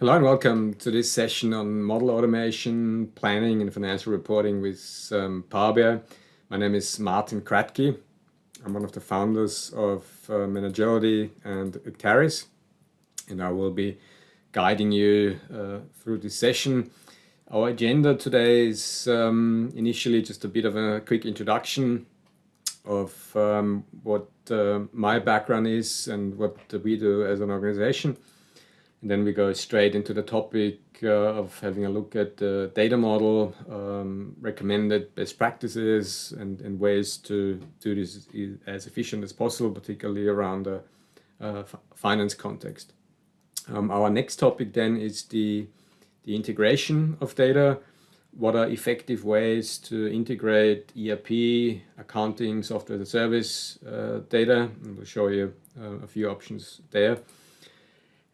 Hello and welcome to this session on model automation, planning and financial reporting with um, Power BI. My name is Martin Kratky. I'm one of the founders of uh, Managility and Acterys and I will be guiding you uh, through this session. Our agenda today is um, initially just a bit of a quick introduction of um, what uh, my background is and what we do as an organization. And then we go straight into the topic uh, of having a look at the data model, um, recommended best practices and, and, ways to do this as efficient as possible, particularly around the uh, finance context. Um, our next topic then is the, the integration of data. What are effective ways to integrate ERP, accounting, software as a service uh, data? And we'll show you uh, a few options there.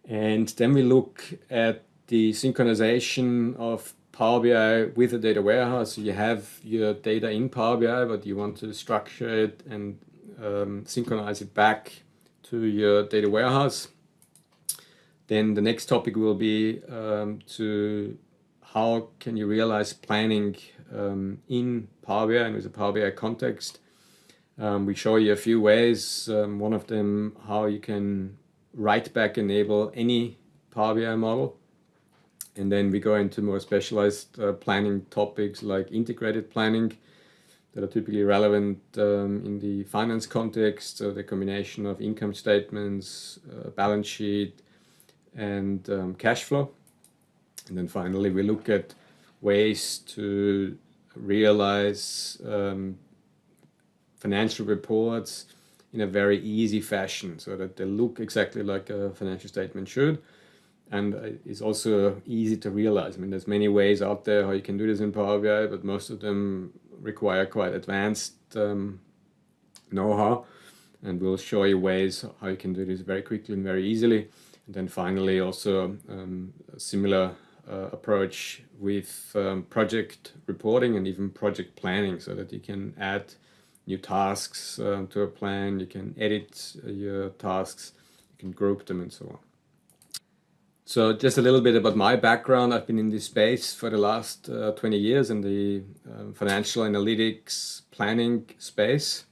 And then we look at the synchronization of Power BI with a data warehouse. So you have your data in Power BI, but you want to structure it and um, synchronize it back to your data warehouse. Then the next topic will be um, to how can you realize planning um, in Power BI and with a Power BI context. Um, we show you a few ways. Um, one of them, how you can write back enable any Power BI model. And then we go into more specialized uh, planning topics like integrated planning that are typically relevant um, in the finance context, so the combination of income statements, uh, balance sheet, and um, cash flow. And then finally, we look at ways to realize um, financial reports in a very easy fashion so that they look exactly like a financial statement should and it's also easy to realize. I mean, there's many ways out there how you can do this in Power BI, but most of them require quite advanced um, know-how and we'll show you ways how you can do this very quickly and very easily. And then finally also um, a similar uh, approach with um, project reporting and even project planning so that you can add new tasks uh, to a plan, you can edit uh, your tasks, you can group them and so on. So just a little bit about my background. I've been in this space for the last uh, 20 years in the um, financial analytics planning space.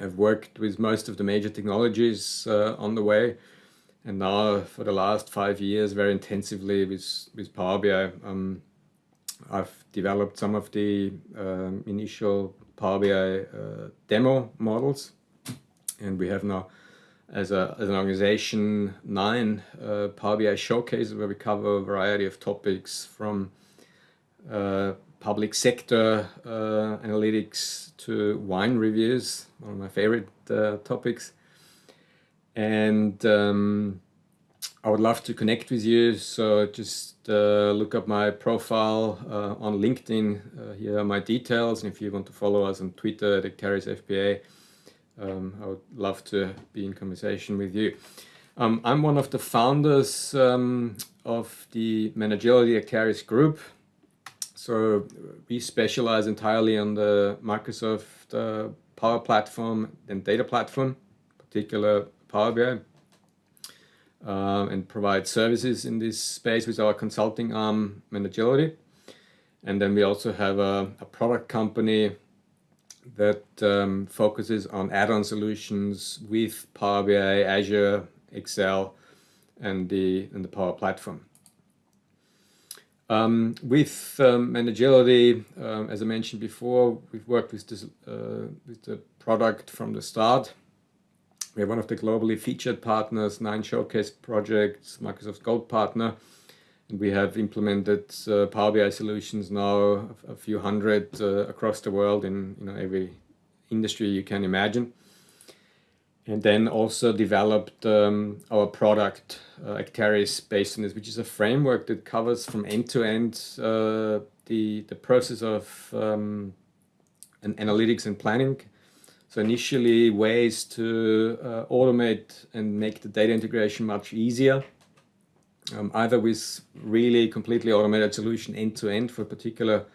I've worked with most of the major technologies uh, on the way and now for the last five years very intensively with, with Power BI. Um, I've developed some of the um, initial Power BI uh, demo models. And we have now as, a, as an organization nine uh, Power BI showcases where we cover a variety of topics from uh, public sector uh, analytics to wine reviews, one of my favorite uh, topics. And um, I would love to connect with you. So just uh, look up my profile uh, on LinkedIn. Uh, here are my details. And if you want to follow us on Twitter at Acterys FBA, um, I would love to be in conversation with you. Um, I'm one of the founders um, of the Managility Acterys group. So we specialize entirely on the Microsoft uh, Power Platform and Data Platform, particular Power BI um, and provide services in this space with our consulting arm Managility. And then we also have a, a product company that um, focuses on add-on solutions with Power BI, Azure, Excel, and the and the Power Platform. Um, with um, um, as I mentioned before, we've worked with this uh, with the product from the start. We're one of the globally featured partners, nine showcase projects, Microsoft Gold partner. And we have implemented uh, Power BI solutions now, a, few hundred uh, across the world in you know, every industry you can imagine. And then also developed um, our product, uh, Acterys, based on this, which is a framework that covers from end to end uh, the, the process of um, an analytics and planning so initially ways to uh, automate and make the data integration much easier, um, either with really completely automated solution end to end for particular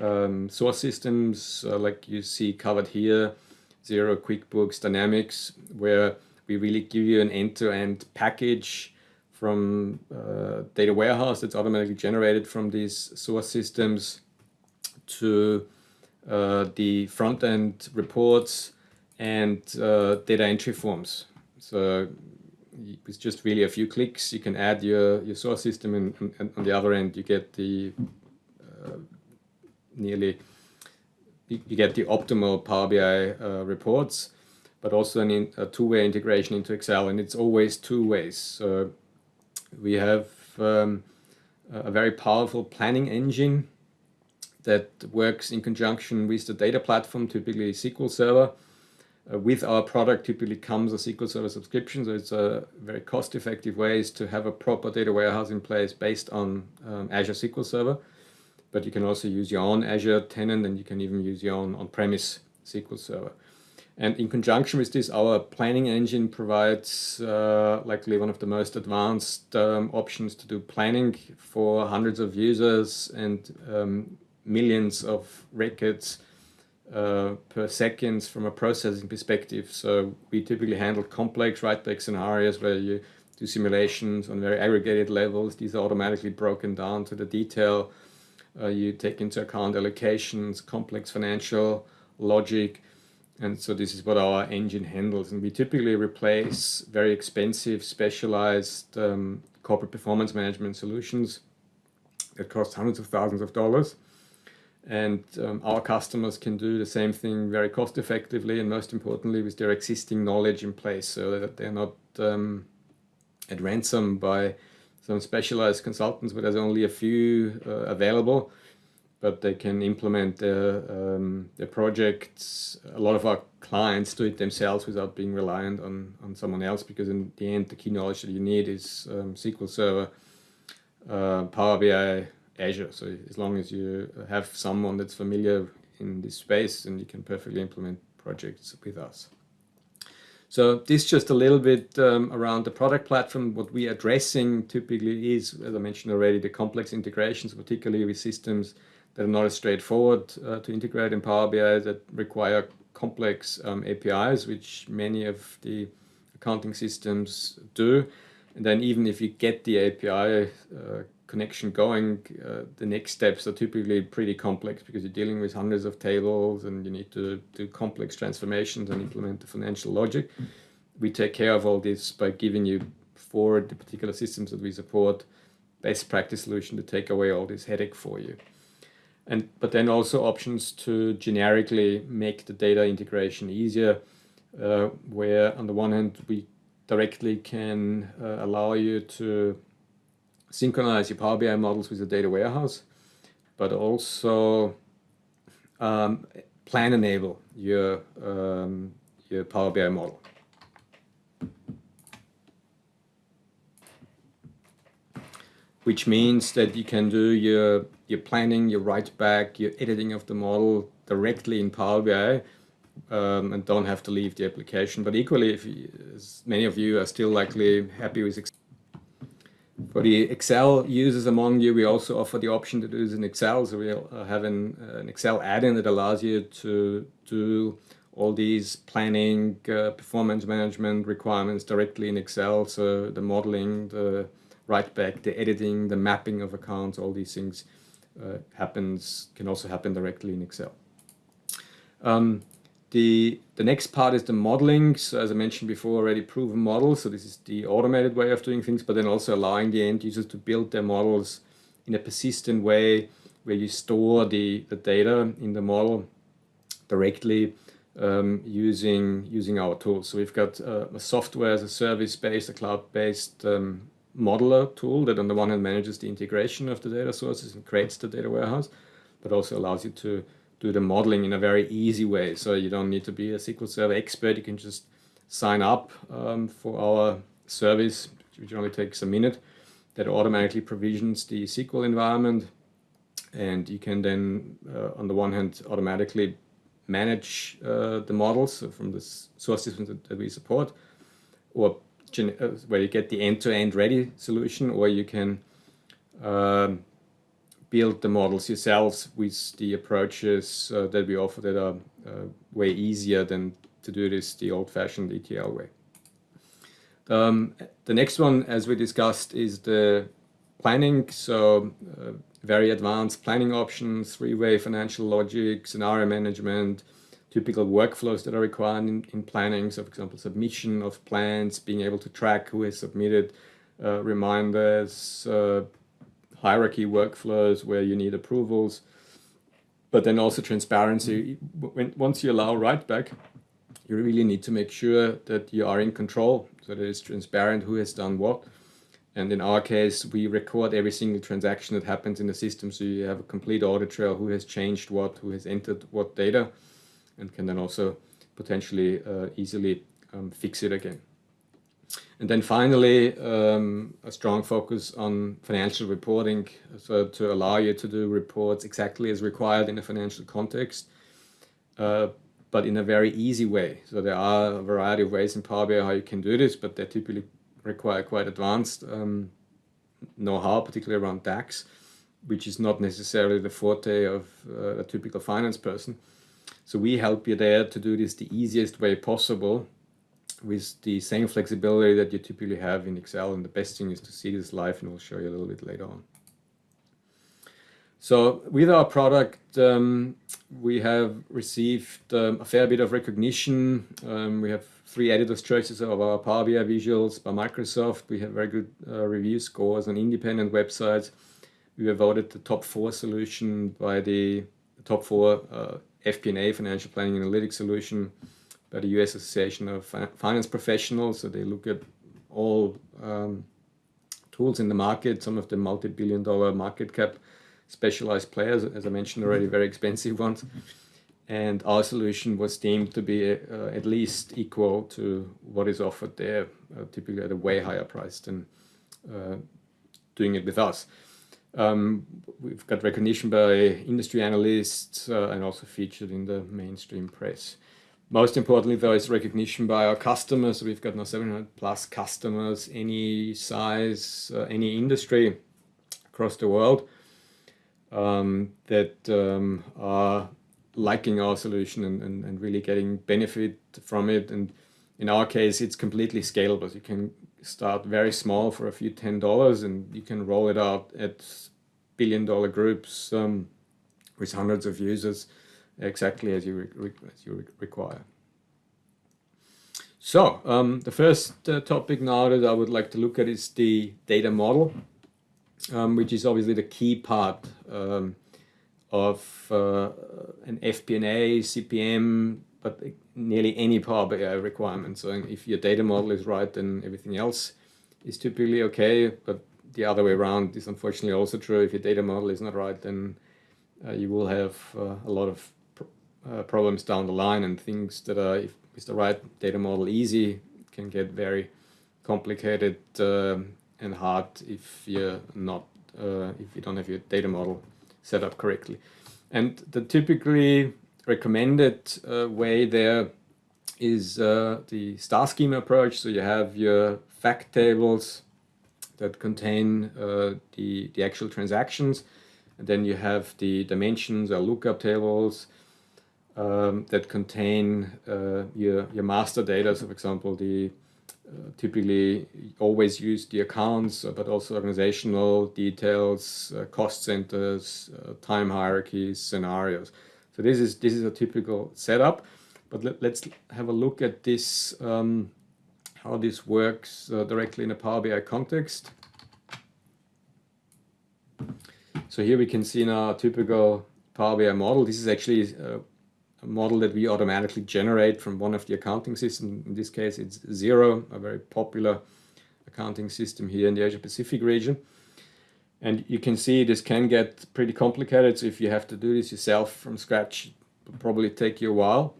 um, source systems, uh, like you see covered here, Xero, QuickBooks, Dynamics, where we really give you an end-to-end -end package from uh, data warehouse that's automatically generated from these source systems to uh, the front-end reports and uh, data entry forms. So it's just really a few clicks, you can add your, your source system and, and on the other end you get the uh, nearly, you, get the optimal Power BI uh, reports, but also an a two-way integration into Excel and it's always two ways. So we have um, a very powerful planning engine that works in conjunction with the data platform, typically SQL Server. Uh, with our product typically comes a SQL Server subscription, so it's a very cost-effective ways to have a proper data warehouse in place based on um, Azure SQL Server. But you can also use your own Azure tenant and you can even use your own on-premise SQL Server. And in conjunction with this, our planning engine provides uh, likely one of the most advanced um, options to do planning for hundreds of users and um, millions of records uh, per seconds from a processing perspective. So we typically handle complex write-back scenarios where you do simulations on very aggregated levels. These are automatically broken down to the detail. Uh, you take into account allocations, complex financial logic, and so this is what our engine handles. And we typically replace very expensive, specialized um, corporate performance management solutions that cost hundreds of thousands of dollars. And um, our customers can do the same thing very cost effectively and most importantly with their existing knowledge in place so that they're not um, at ransom by some specialized consultants, but there's only a few uh, available but they can implement their, um, their projects. A lot of our clients do it themselves without being reliant on, on someone else because in the end the key knowledge that you need is um, SQL Server, uh, Power BI, Azure. So as long as you have someone that's familiar in this space and you can perfectly implement projects with us. So this just a little bit um, around the product platform. What we are addressing typically is, as I mentioned already, the complex integrations, particularly with systems that are not as straightforward uh, to integrate in Power BI that require complex um, APIs, which many of the accounting systems do. And then even if you get the API uh, connection going, uh, the next steps are typically pretty complex because you're dealing with hundreds of tables and you need to do complex transformations and implement the financial logic. We take care of all this by giving you for the particular systems that we support best practice solution to take away all this headache for you and but then also options to generically make the data integration easier uh, where on the one hand we directly can uh, allow you to synchronize your Power BI models with the data warehouse but also um, plan enable your um, your Power BI model. Which means that you can do your your planning, your write back, your editing of the model directly in Power BI um, and don't have to leave the application. But equally, if you, many of you are still likely happy with. For the Excel users among you, we also offer the option to do this in Excel. So we have an, uh, an Excel add-in that allows you to do all these planning, uh, performance management requirements directly in Excel. So the modeling, the write back, the editing, the mapping of accounts, all these things uh, happens can also happen directly in Excel. Um, the, the next part is the modeling. So as I mentioned before, already proven models. So this is the automated way of doing things, but then also allowing the end users to build their models in a persistent way where you store the, the data in the model directly um, using, using our tools. So we've got uh, a software as a service-based, a cloud-based um, modeler tool that on the one hand manages the integration of the data sources and creates the data warehouse, but also allows you to do the modeling in a very easy way. So you don't need to be a SQL Server expert. You can just sign up um, for our service, which only takes a minute, that automatically provisions the SQL environment. And you can then, uh, on the one hand, automatically manage uh, the models from the source systems that, that we support, or uh, where you get the end-to-end -end ready solution or you can um, build the models yourselves with the approaches uh, that we offer that are uh, way easier than to do this the old-fashioned ETL way. Um, the next one, as we discussed, is the planning. So uh, very advanced planning options, three-way financial logic, scenario management, typical workflows that are required in, in planning. So for example, submission of plans, being able to track who has submitted, uh, reminders, uh, hierarchy workflows where you need approvals, but then also transparency. When, once you allow write back, you really need to make sure that you are in control, so that it's transparent who has done what. And in our case, we record every single transaction that happens in the system, so you have a complete audit trail, who has changed what, who has entered what data, and can then also potentially uh, easily um, fix it again. And then finally, um, a strong focus on financial reporting, so to allow you to do reports exactly as required in a financial context, uh, but in a very easy way. So there are a variety of ways in Power BI how you can do this, but they typically require quite advanced um, know-how, particularly around DAX, which is not necessarily the forte of uh, a typical finance person. So we help you there to do this the easiest way possible with the same flexibility that you typically have in Excel. And the best thing is to see this live and we'll show you a little bit later on. So with our product, um, we have received um, a fair bit of recognition. Um, we have three editors' choices of our Power BI visuals by Microsoft. We have very good uh, review scores on independent websites. We were voted the top four solution by the, top four uh, FP&A, Financial Planning Analytics Solution, by the US Association of Finance Professionals. So they look at all um, tools in the market, some of the multi-billion dollar market cap specialized players, as I mentioned already, very expensive ones. And our solution was deemed to be uh, at least equal to what is offered there, uh, typically at a way higher price than uh, doing it with us. Um, we've got recognition by industry analysts uh, and also featured in the mainstream press. Most importantly, though, is recognition by our customers. We've got now 700 plus customers, any size, uh, any industry across the world um, that um, are liking our solution and, and, and, really getting benefit from it. And in our case, it's completely scalable. You can start very small for a few ten dollars, and you can roll it out at billion dollar groups um, with hundreds of users exactly as you, as you require. So um, the first uh, topic now that I would like to look at is the data model, um, which is obviously the key part um, of uh, an FP&A, CPM, but nearly any Power BI requirement. So if your data model is right, then everything else is typically okay. But the other way around is unfortunately also true. If your data model is not right, then uh, you will have uh, a lot of uh, problems down the line and things that are, if with the right data model easy, can get very complicated uh, and hard if you're not, uh, if you don't have your data model set up correctly. And the typically recommended uh, way there is uh, the star schema approach. So you have your fact tables that contain uh, the, the actual transactions. And then you have the dimensions or lookup tables um, that contain uh, your, your master data. So for example, the uh, typically always use the accounts, uh, but also organizational details, uh, cost centers, uh, time hierarchies, scenarios. So this is, this is a typical setup, but let, us have a look at this, um, how this works uh, directly in a Power BI context. So here we can see now a typical Power BI model. This is actually model that we automatically generate from one of the accounting systems. In this case, it's Xero, a very popular accounting system here in the Asia Pacific region. And you can see this can get pretty complicated. So if you have to do this yourself from scratch, probably take you a while.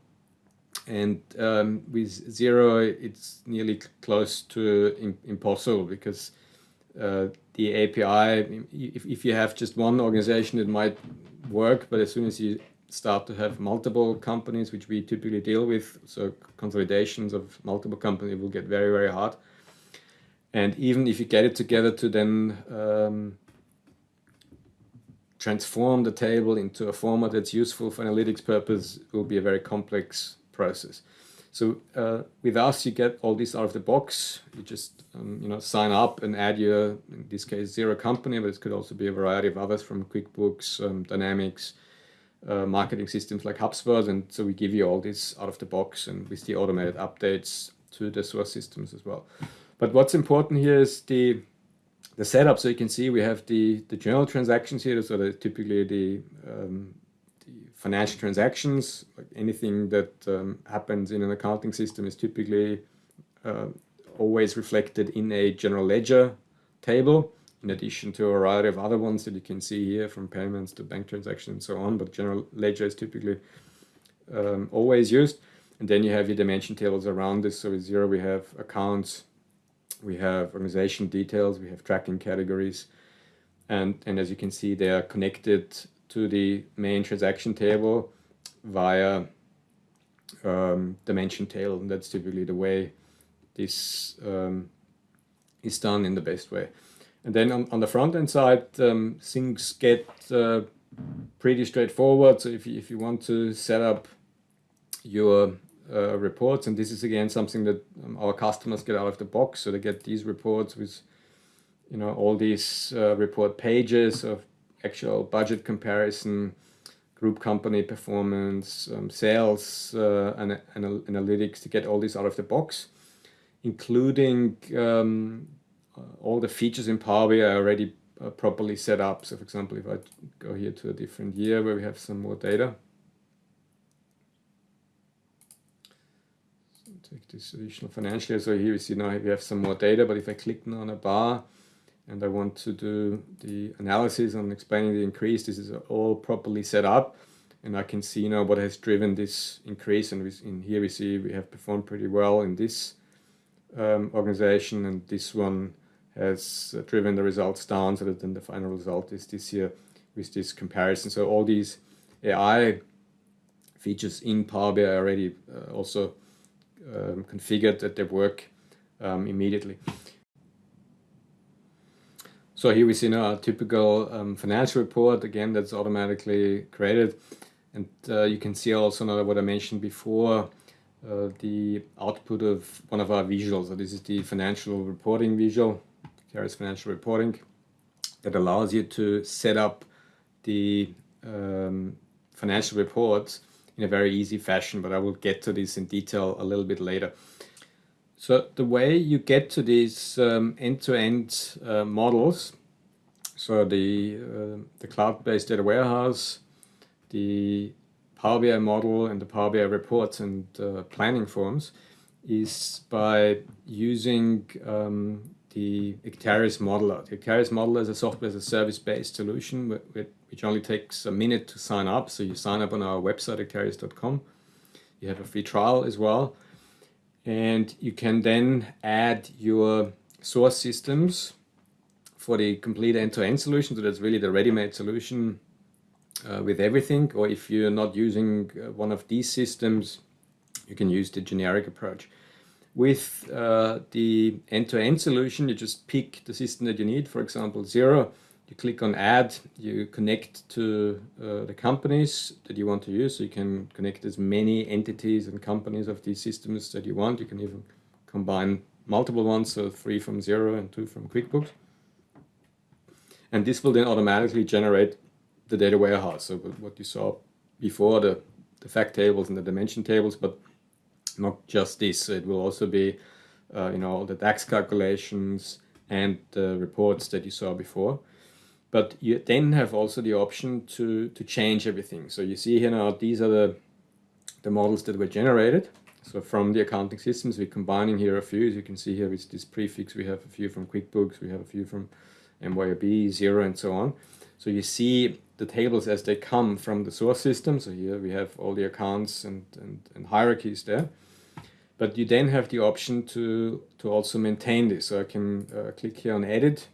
And um, with Xero, it's nearly close to impossible because uh, the API, if, if you have just one organization, it might work, but as soon as you start to have multiple companies, which we typically deal with. So consolidations of multiple companies will get very, very hard. And even if you get it together to then um, transform the table into a format that's useful for analytics purpose will be a very complex process. So uh, with us, you get all this out of the box. You just um, you know sign up and add your, in this case, Xero company, but it could also be a variety of others from QuickBooks, um, Dynamics, uh, marketing systems like HubSpot. And so we give you all this out of the box and with the automated updates to the source systems as well. But what's important here is the the setup. So you can see we have the the journal transactions here. So the, typically the um, financial transactions, like anything that um, happens in an accounting system is typically uh, always reflected in a general ledger table, in addition to a variety of other ones that you can see here from payments to bank transactions and so on, but general ledger is typically um, always used. And then you have your dimension tables around this. So with Xero we have accounts, we have organization details, we have tracking categories, and, and as you can see, they are connected to the main transaction table via um, dimension table. And that's typically the way this um, is done in the best way. And then on, on the front end side, um, things get uh, pretty straightforward. So if you, if you want to set up your uh, reports, and this is again something that um, our customers get out of the box. So they get these reports with, you know, all these uh, report pages of actual budget comparison, group company performance, um, sales, uh, and, analytics to get all this out of the box, including um, all the features in Power BI are already uh, properly set up. So for example, if I go here to a different year where we have some more data, so take this additional financial year. So here we see now we have some more data, but if I click now on a bar, and I want to do the analysis on explaining the increase, this is all properly set up and I can see now what has driven this increase and in here we see we have performed pretty well in this um, organization and this one has driven the results down so that then the final result is this here with this comparison. So all these AI features in Power BI are already uh, also um, configured that they work um, immediately. So here we see now a typical um, financial report, again, that's automatically created. And uh, you can see also now what I mentioned before, uh, the output of one of our visuals. So this is the financial reporting visual, Acterys Financial Reporting, that allows you to set up the um, financial reports in a very easy fashion, but I will get to this in detail a little bit later. So the way you get to these um, end-to-end -end, uh, models, so the, uh, the cloud-based data warehouse, the Power BI model and the Power BI reports and uh, planning forms is by using um, the Acterys modeler. The Acterys modeler is a software as a service-based solution which only takes a minute to sign up. So you sign up on our website, acterys.com. You have a free trial as well and you can then add your source systems for the complete end-to-end -end solution. So that's really the ready-made solution uh, with everything. Or if you're not using uh, one of these systems, you can use the generic approach. With uh, the end-to-end -end solution, you just pick the system that you need, for example, Xero. you click on add, you connect to uh, the companies that you want to use. So you can connect as many entities and companies of these systems that you want. You can even combine multiple ones, so three from Xero and two from QuickBooks. And this will then automatically generate the data warehouse. So what you saw before, the, the fact tables and the dimension tables, but not just this. It will also be, uh, you know, all the tax calculations and the reports that you saw before but you then have also the option to, to change everything. So you see here now, these are the, the models that were generated. So from the accounting systems, we're combining here a few. As you can see here with this prefix, we have a few from QuickBooks, we have a few from MYOB, Xero, and so on. So you see the tables as they come from the source system. So here we have all the accounts and, and, and hierarchies there. But you then have the option to, to also maintain this. So I can uh, click here on Edit,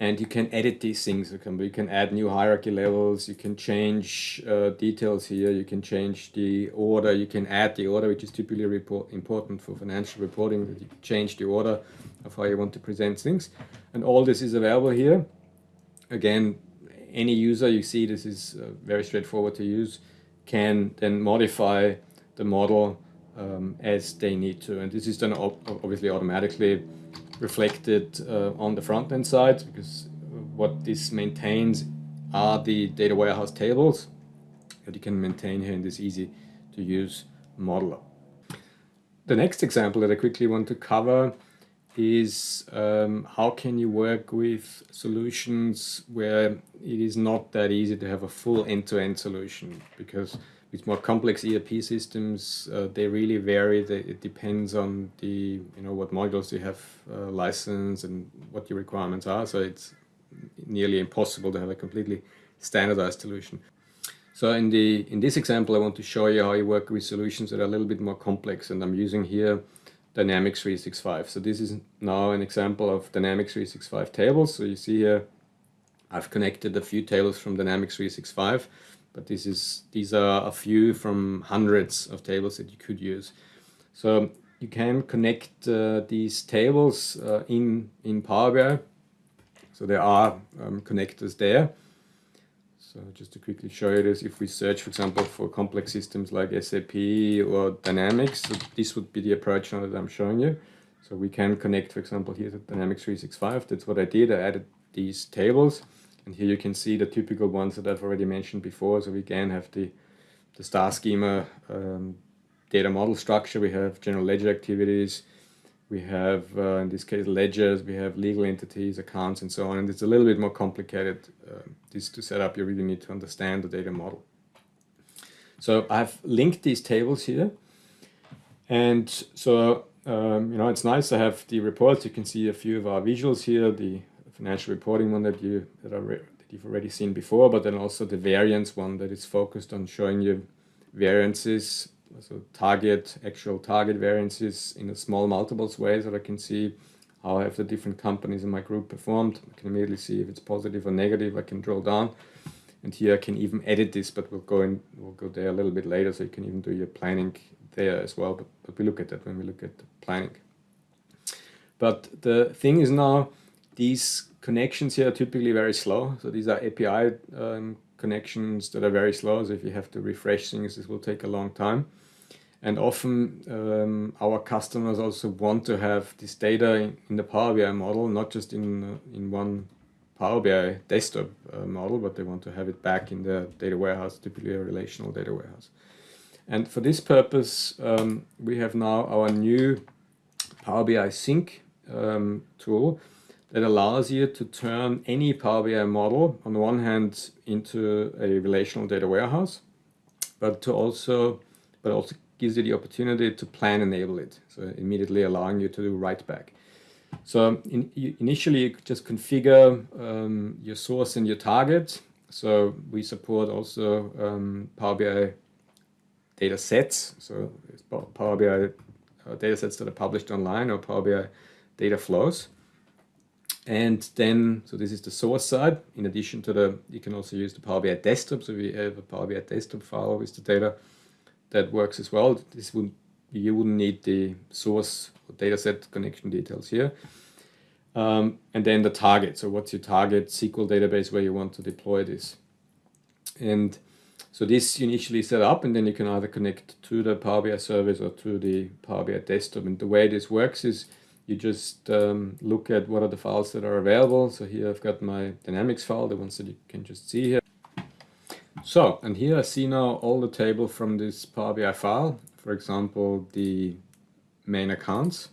and you can edit these things. You can, you can add new hierarchy levels, you can change uh, details here, you can change the order, you can add the order, which is typically report, important for financial reporting, that you change the order of how you want to present things. And all this is available here. Again, any user, you see this is uh, very straightforward to use, can then modify the model um, as they need to. And this is then obviously automatically reflected uh, on the front end side because what this maintains are the data warehouse tables that you can maintain here in this easy to use modeler. The next example that I quickly want to cover is um, how can you work with solutions where it is not that easy to have a full end-to-end -end solution because with more complex ERP systems uh, they really vary it depends on the you know what modules you have uh, licensed and what your requirements are so it's nearly impossible to have a completely standardized solution so in the in this example I want to show you how you work with solutions that are a little bit more complex and I'm using here Dynamics 365. So this is now an example of Dynamics 365 tables. So you see here, I've connected a few tables from Dynamics 365, but this is these are a few from hundreds of tables that you could use. So you can connect uh, these tables uh, in, in Power BI. So there are um, connectors there. So just to quickly show you this, if we search, for example, for complex systems like SAP or Dynamics, so this would be the approach now that I'm showing you. So we can connect, for example, here to Dynamics 365. That's what I did. I added these tables. And here you can see the typical ones that I've already mentioned before. So we again have the, the star schema um, data model structure. We have general ledger activities we have, uh, in this case, ledgers, we have legal entities, accounts, and so on. And it's a little bit more complicated. Uh, this to set up, you really need to understand the data model. So I've linked these tables here. And so, um, you know, it's nice to have the reports. You can see a few of our visuals here, the financial reporting one that, you, that, that you've already seen before, but then also the variance one that is focused on showing you variances so target, actual target variances in a small multiples way so that I can see how have the different companies in my group performed. I can immediately see if it's positive or negative. I can drill down. And here I can even edit this, but we'll go in, we'll go there a little bit later, so you can even do your planning there as well. But, but we look at that when we look at the planning. But the thing is now, these connections here are typically very slow. So these are API um, connections that are very slow. So if you have to refresh things, this will take a long time. And often um, our customers also want to have this data in, the Power BI model, not just in, uh, in one Power BI desktop uh, model, but they want to have it back in the data warehouse, typically a relational data warehouse. And for this purpose, um, we have now our new Power BI Sync um, tool that allows you to turn any Power BI model, on the one hand, into a relational data warehouse, but to also, but also gives you the opportunity to plan enable it. So immediately allowing you to do write back. So in, initially you just configure um, your source and your target. So we support also um, Power BI data sets. So it's Power BI uh, data sets that are published online or Power BI data flows. And then, so this is the source side. In addition to the, you can also use the Power BI desktop. So we have a Power BI desktop file with the data that works as well. This would you wouldn't need the source dataset connection details here. Um, and then the target. So what's your target SQL database where you want to deploy this? And so this you initially set up and then you can either connect to the Power BI service or to the Power BI desktop. And the way this works is you just um, look at what are the files that are available. So here I've got my Dynamics file, the ones that you can just see here. So, and here I see now all the table from this Power BI file, for example, the main accounts.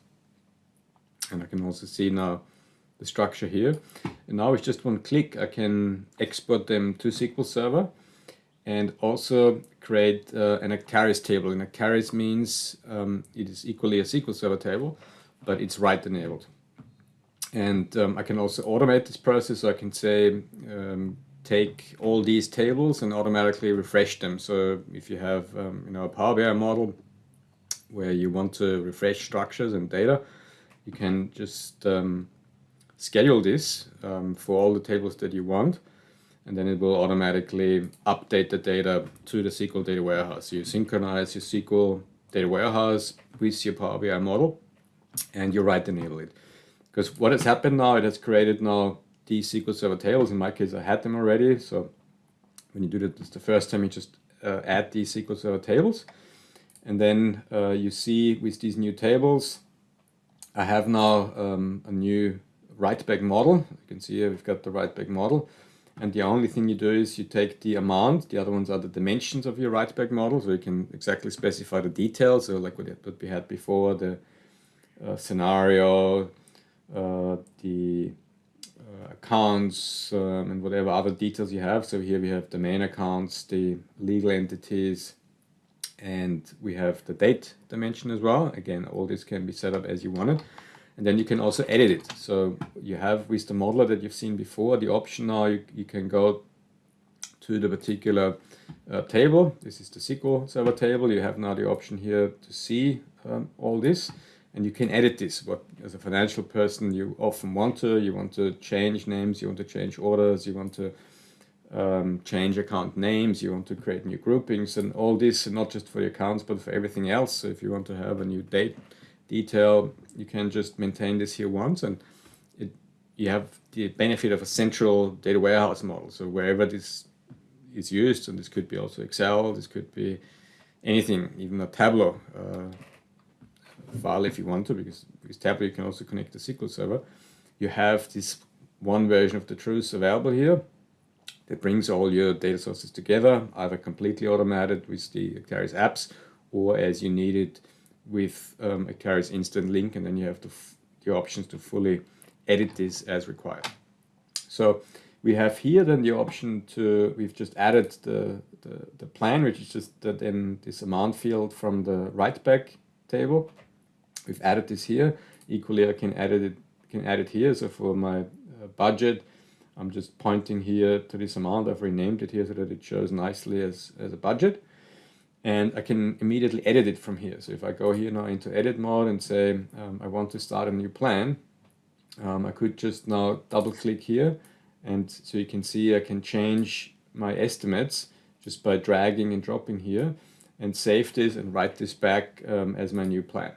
And I can also see now the structure here. And now with just one click, I can export them to SQL Server and also create uh, an Acterys table. And Acterys means um, it is equally a SQL Server table, but it's write enabled. And um, I can also automate this process. So I can say, um, take all these tables and automatically refresh them. So if you have um, you know, a Power BI model where you want to refresh structures and data, you can just um, schedule this um, for all the tables that you want and then it will automatically update the data to the SQL data warehouse. So you synchronize your SQL data warehouse with your Power BI model and you write enable it. Because what has happened now, it has created now these SQL Server tables. In my case, I had them already. So when you do that, it's the first time you just uh, add these SQL Server tables. And then uh, you see with these new tables, I have now um, a new write back model. You can see here we've got the write back model. And the only thing you do is you take the amount, the other ones are the dimensions of your write back model, so you can exactly specify the details, so like what we had before, the scenario, uh, the uh, accounts um, and whatever other details you have. So here we have the main accounts, the legal entities, and we have the date dimension as well. Again, all this can be set up as you want it. And then you can also edit it. So you have with the modeler that you've seen before, the option now you, you can go to the particular uh, table. This is the SQL Server table. You have now the option here to see um, all this and you can edit this. What as a financial person you often want to, you want to change names, you want to change orders, you want to um, change account names, you want to create new groupings and all this, not just for your accounts, but for everything else. So if you want to have a new date detail, you can just maintain this here once and it, you have the benefit of a central data warehouse model. So wherever this is used, and this could be also Excel, this could be anything, even a Tableau uh, file if you want to, because with Tableau you can also connect the SQL Server. You have this one version of the truth available here that brings all your data sources together, either completely automated with the Acterys apps or as you need it with um, Acterys Instant Link, and then you have the, options to fully edit this as required. So we have here then the option to, we've just added the, the, the plan, which is just then this amount field from the write back table. We've added this here. Equally, I can add it, can add it here. So for my uh, budget, I'm just pointing here to this amount. I've renamed it here so that it shows nicely as, as a budget. And I can immediately edit it from here. So if I go here now into edit mode and say um, I want to start a new plan, um, I could just now double click here. And so you can see I can change my estimates just by dragging and dropping here and save this and write this back um, as my new plan.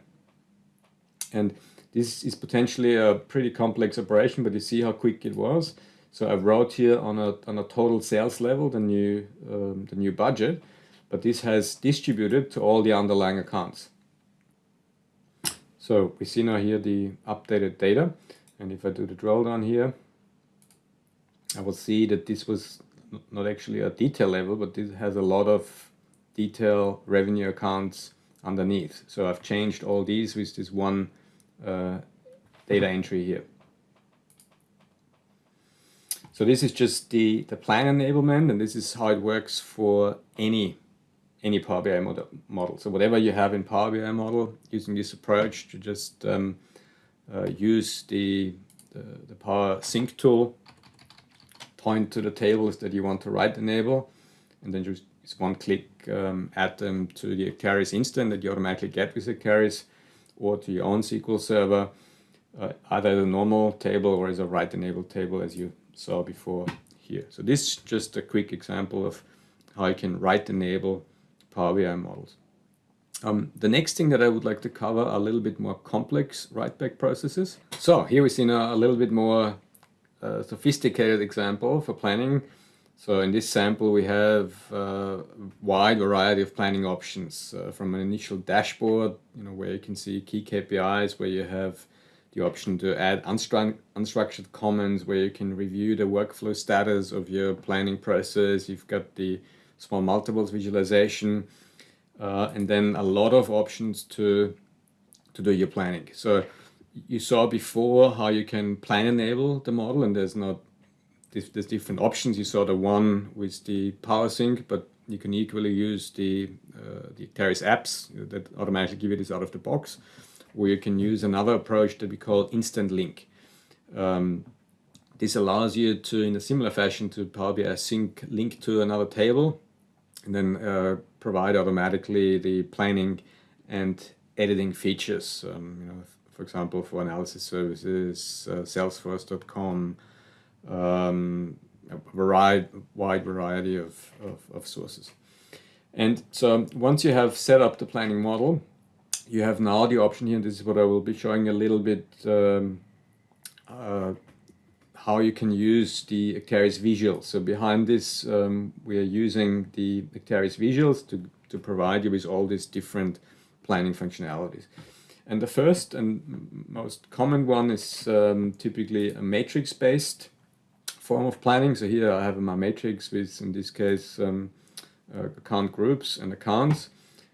And this is potentially a pretty complex operation, but you see how quick it was. So I wrote here on a, on a total sales level, the new, um, the new budget, but this has distributed to all the underlying accounts. So we see now here the updated data. And if I do the drill down here, I will see that this was not actually a detail level, but this has a lot of detail revenue accounts underneath. So I've changed all these with this one uh, data entry here. So this is just the, the plan enablement and this is how it works for any any Power BI model. model. So whatever you have in Power BI model, using this approach to just um, uh, use the, the, the, Power Sync tool, point to the tables that you want to write enable, and then just, one click um, add them to the Acterys instance that you automatically get with Acterys or to your own SQL server, uh, either the normal table or as a write enabled table as you saw before here. So this is just a quick example of how you can write enable Power BI models. Um, the next thing that I would like to cover are a little bit more complex write-back processes. So here we see now a little bit more uh, sophisticated example for planning. So in this sample we have a wide variety of planning options uh, from an initial dashboard, you know, where you can see key KPIs, where you have the option to add unstru unstructured comments, where you can review the workflow status of your planning process. You've got the small multiples visualization, uh, and then a lot of options to, to do your planning. So you saw before how you can plan enable the model, and there's not there's different options. You saw the one with the power sync, but you can equally use the uh, the Acterys apps that automatically give you this out of the box, or you can use another approach that we call instant link. Um, this allows you to, in a similar fashion, to Power BI sync link to another table, and then uh, provide automatically the planning and editing features. Um, you know, for example, for analysis services, uh, Salesforce.com um, a variety, wide variety of, of, of, sources. And so once you have set up the planning model, you have now the option here, and this is what I will be showing a little bit um, uh, how you can use the Acterys visuals. So behind this, um, we are using the Acterys visuals to, to provide you with all these different planning functionalities. And the first and most common one is um, typically a matrix-based form of planning. So here I have my matrix with, in this case, um, uh, account groups and accounts.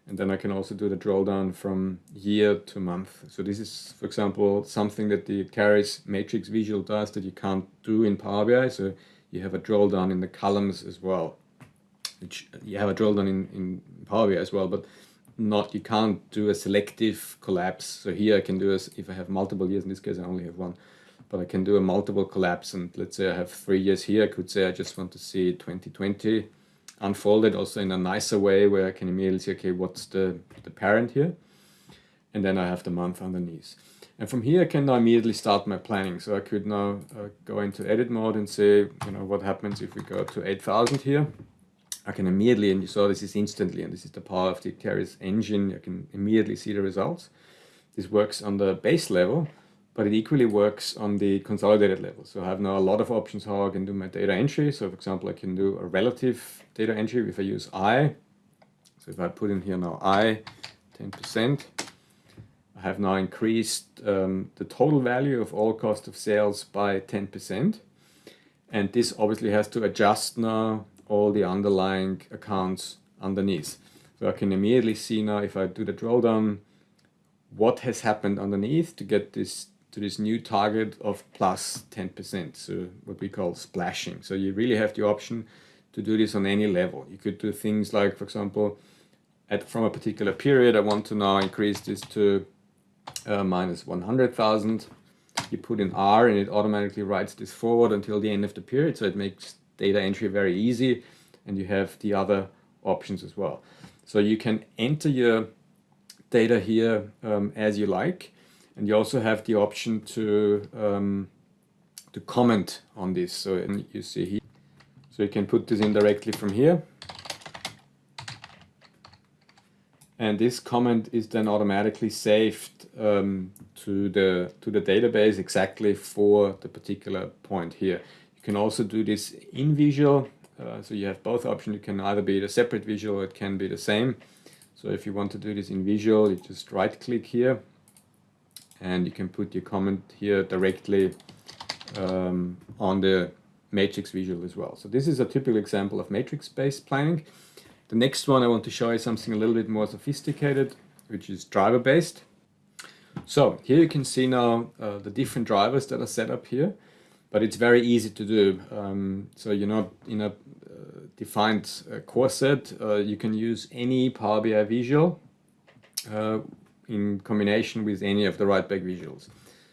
And then I can also do the drill down from year to month. So this is, for example, something that the Acterys matrix visual does that you can't do in Power BI. So you have a drill down in the columns as well. Which you have a drill down in, in Power BI as well, but not you can't do a selective collapse. So here I can do as if I have multiple years, in this case I only have one, but I can do a multiple collapse and let's say I have three years here, I could say I just want to see 2020 unfolded also in a nicer way where I can immediately see, okay, what's the, the parent here? And then I have the month underneath. And from here I can now immediately start my planning. So I could now uh, go into edit mode and say, you know, what happens if we go to 8000 here? I can immediately, and you saw this is instantly, and this is the power of the Acterys engine, I can immediately see the results. This works on the base level, but it equally works on the consolidated level. So I have now a lot of options how I can do my data entry. So for example, I can do a relative data entry if I use I. So if I put in here now I, 10%, I have now increased um, the total value of all cost of sales by 10%. And this obviously has to adjust now all the underlying accounts underneath. So I can immediately see now if I do the drill down, what has happened underneath to get this to this new target of plus 10%, so what we call splashing. So you really have the option to do this on any level. You could do things like, for example, at, from a particular period, I want to now increase this to uh, minus 100,000. You put in R and it automatically writes this forward until the end of the period, so it makes data entry very easy and you have the other options as well. So you can enter your data here um, as you like and you also have the option to um, to comment on this. So you see here. So you can put this in directly from here. And this comment is then automatically saved um, to the to the database exactly for the particular point here. You can also do this in visual. Uh, so you have both options. It can either be the separate visual or it can be the same. So if you want to do this in visual you just right click here and you can put your comment here directly um, on the matrix visual as well. So this is a typical example of matrix-based planning. The next one I want to show you something a little bit more sophisticated, which is driver-based. So here you can see now uh, the different drivers that are set up here, but it's very easy to do. Um, so you're not in a uh, defined uh, core set. Uh, you can use any Power BI visual uh, in combination with any of the write back visuals.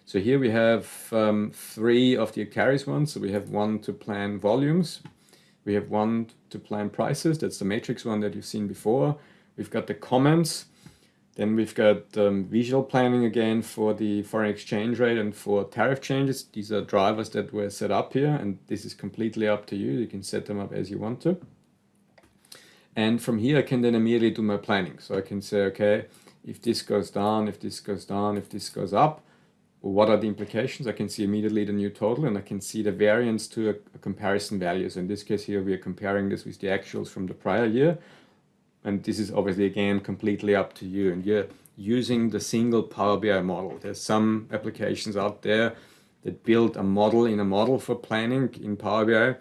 So here we have um, three of the Acterys ones. So we have one to plan volumes. We have one to plan prices. That's the matrix one that you've seen before. We've got the comments. Then we've got um, visual planning again for the foreign exchange rate and for tariff changes. These are drivers that were set up here and this is completely up to you. You can set them up as you want to. And from here I can then immediately do my planning. So I can say, okay, if this goes down, if this goes down, if this goes up, what are the implications? I can see immediately the new total and I can see the variance to a, a comparison value. So in this case here, we are comparing this with the actuals from the prior year. And this is obviously, again, completely up to you. And you're using the single Power BI model. There's some applications out there that build a model in a model for planning in Power BI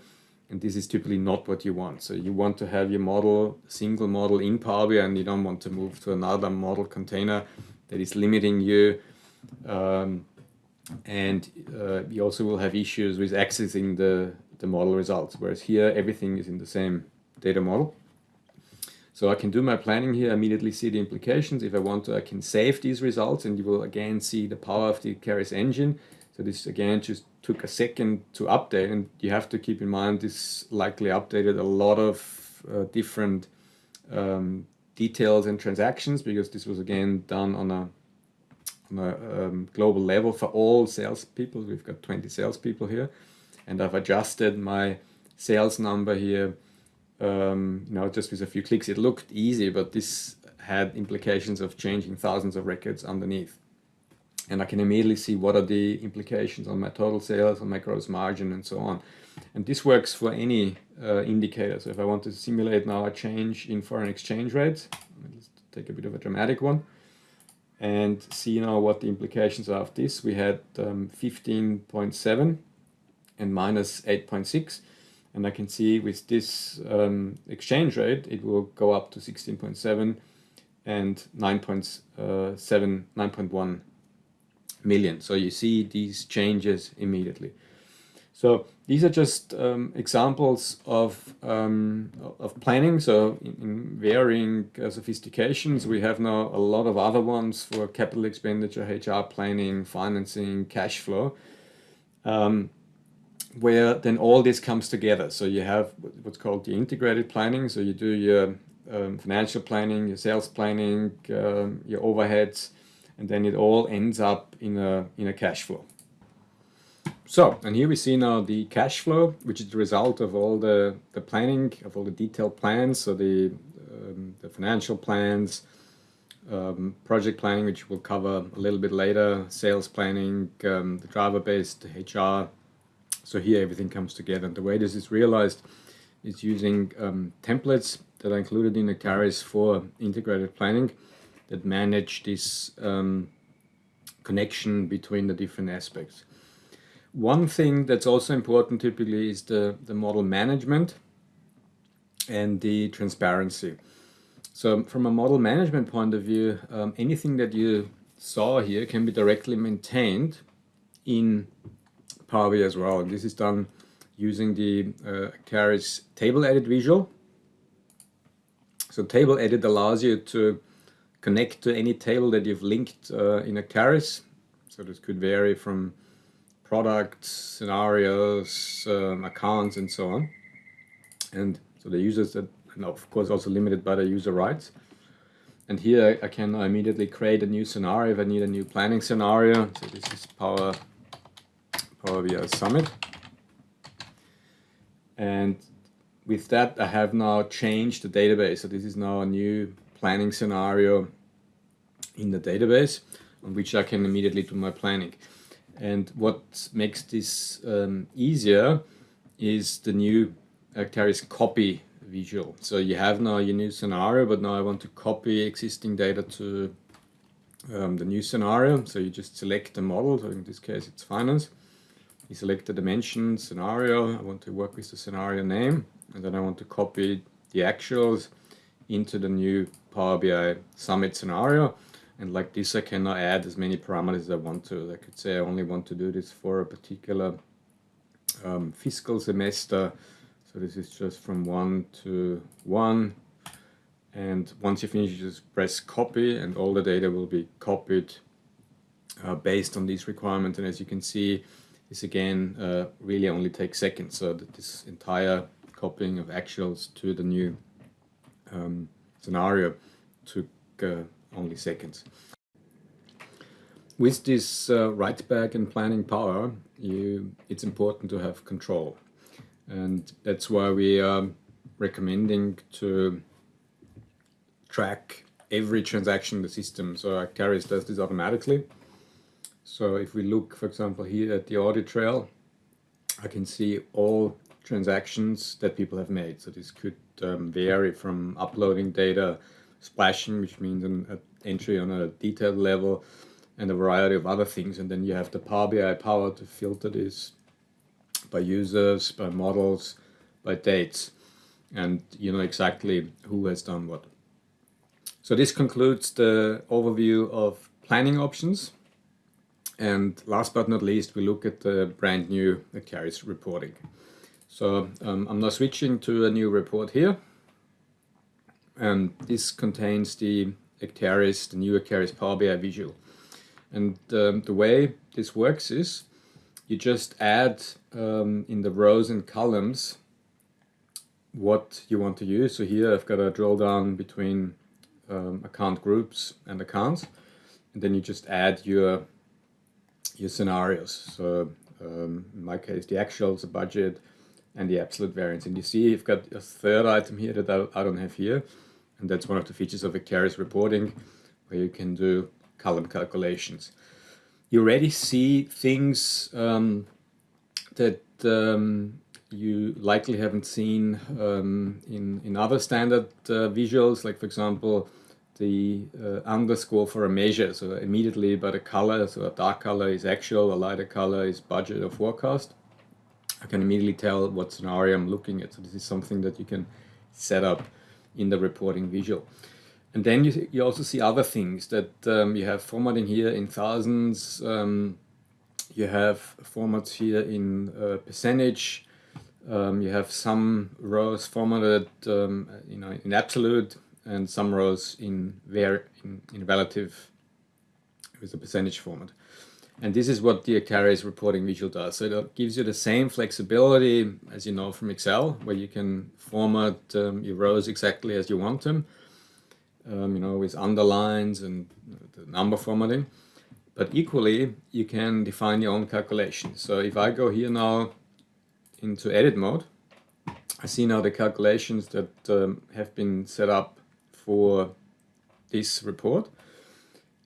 and this is typically not what you want. So you want to have your model, single model in Power BI and you don't want to move to another model container that is limiting you. Um, and uh, you also will have issues with accessing the, the model results, whereas here everything is in the same data model. So I can do my planning here, immediately see the implications. If I want to, I can save these results and you will again see the power of the Acterys engine. So this again just took a second to update and you have to keep in mind this likely updated a lot of uh, different um, details and transactions because this was again done on a, on a um, global level for all salespeople. We've got 20 salespeople here and I've adjusted my sales number here um, you know, just with a few clicks. It looked easy, but this had implications of changing thousands of records underneath. And I can immediately see what are the implications on my total sales, on my gross margin, and so on. And this works for any uh, indicator. So if I want to simulate now a change in foreign exchange rates, let's take a bit of a dramatic one, and see now what the implications are of this. We had um, 15.7 and minus 8.6. And I can see with this um, exchange rate, it will go up to 16.7 and 9.7, uh, 9.1 million. So you see these changes immediately. So these are just um, examples of, um, of planning. So in, in varying uh, sophistications, we have now a lot of other ones for capital expenditure, HR planning, financing, cash flow, um, where then all this comes together. So you have what's called the integrated planning. So you do your um, financial planning, your sales planning, um, your overheads, and then it all ends up in a, in a cash flow. So, and here we see now the cash flow, which is the result of all the, the planning, of all the detailed plans, so the, um, the financial plans, um, project planning, which we'll cover a little bit later, sales planning, um, the driver-based HR. So here everything comes together. And the way this is realized is using um, templates that are included in Acterys for integrated planning that manage this um, connection between the different aspects. One thing that's also important typically is the, the model management and the transparency. So from a model management point of view, um, anything that you saw here can be directly maintained in Power BI as well. And this is done using the uh, Acterys table edit visual. So table edit allows you to connect to any table that you've linked uh, in Acterys. So this could vary from products, scenarios, um, accounts, and so on. And so the users that, and of course also limited by the user rights. And here I can immediately create a new scenario if I need a new planning scenario. So this is Power, Power BI Summit. And with that, I have now changed the database. So this is now a new planning scenario in the database on which I can immediately do my planning. And what makes this um, easier is the new Acterys copy visual. So you have now your new scenario, but now I want to copy existing data to um, the new scenario. So you just select the model, so in this case it's finance. You select the dimension scenario, I want to work with the scenario name, and then I want to copy the actuals into the new Power BI Summit scenario. And like this, I cannot add as many parameters as I want to. I could say I only want to do this for a particular um, fiscal semester. So this is just from one to one. And once you finish, you just press copy and all the data will be copied uh, based on these requirements. And as you can see, this again uh, really only takes seconds. So that this entire copying of actuals to the new um, scenario took uh, only seconds. With this uh, write back and planning power, you, it's important to have control. And that's why we are recommending to track every transaction in the system. So Acterys does this automatically. So if we look, for example, here at the audit trail, I can see all transactions that people have made. So this could um, vary from uploading data splashing, which means an entry on a detailed level, and a variety of other things. And then you have the Power BI power to filter this by users, by models, by dates, and you know exactly who has done what. So this concludes the overview of planning options. And last but not least, we look at the brand new Acterys reporting. So um, I'm now switching to a new report here and this contains the Acterys, the new Acterys Power BI visual. And um, the way this works is you just add um, in the rows and columns what you want to use. So here I've got a drill down between um, account groups and accounts. And then you just add your, your scenarios. So um, in my case, the actuals, the budget, and the absolute variance. And you see you've got a third item here that I, I don't have here. And that's one of the features of Acterys reporting, where you can do column calculations. you already see things um, that um, you likely haven't seen um, in, in other standard uh, visuals, like for example, the uh, underscore for a measure. So immediately by the color, so a dark color is actual, a lighter color is budget or forecast. I can immediately tell what scenario I'm looking at. So this is something that you can set up in the reporting visual. And then you, you also see other things that um, you have formatting here in thousands, um, you have formats here in uh, percentage, um, you have some rows formatted um, you know, in absolute and some rows in, var in, in relative with a percentage format. And this is what the Acterys reporting visual does. So it gives you the same flexibility as you know from Excel, where you can format um, your rows exactly as you want them, um, you know, with underlines and the number formatting. But equally, you can define your own calculations. So if I go here now into edit mode, I see now the calculations that um, have been set up for this report.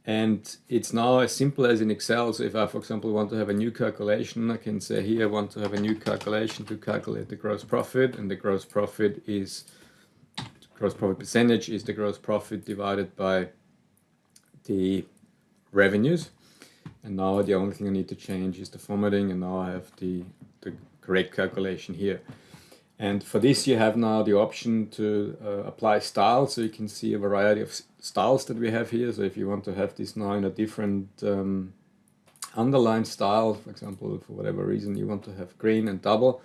And it's now as simple as in Excel. So if I, for example, want to have a new calculation, I can say here I want to have a new calculation to calculate the gross profit. And the gross profit is, gross profit percentage is the gross profit divided by the revenues. And now the only thing I need to change is the formatting. And now I have the, the correct calculation here. And for this you have now the option to uh, apply style, so you can see a variety of styles that we have here. So if you want to have this now in a different um, underline style, for example, for whatever reason you want to have green and double,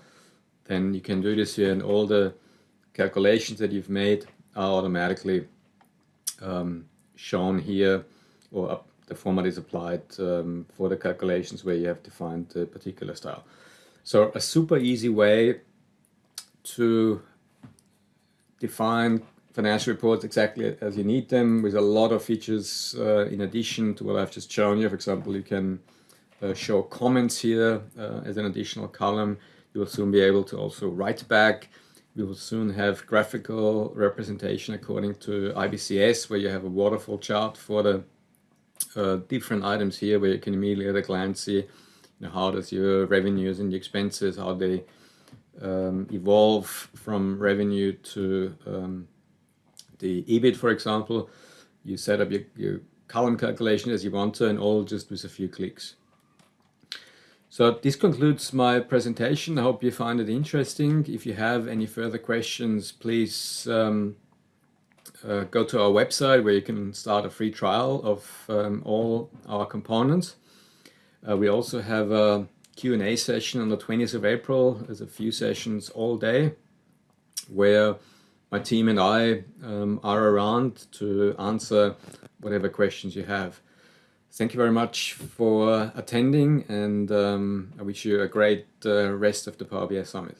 then you can do this here and all the calculations that you've made are automatically um, shown here or up, the format is applied um, for the calculations where you have defined a particular style. So a super easy way to define financial reports exactly as you need them with a lot of features uh, in addition to what I've just shown you. For example, you can uh, show comments here uh, as an additional column. You will soon be able to also write back. We will soon have graphical representation according to IBCS where you have a waterfall chart for the uh, different items here where you can immediately at a glance see you know, how does your revenues and the expenses, how they um, evolve from revenue to um, the EBIT, for example. You set up your, your column calculation as you want to and all just with a few clicks. So this concludes my presentation. I hope you find it interesting. If you have any further questions, please um, uh, go to our website where you can start a free trial of um, all our components. Uh, we also have a Q&A session on the 20th of April. There's a few sessions all day where my team and I um, are around to answer whatever questions you have. Thank you very much for attending and um, I wish you a great uh, rest of the Power BI Summit.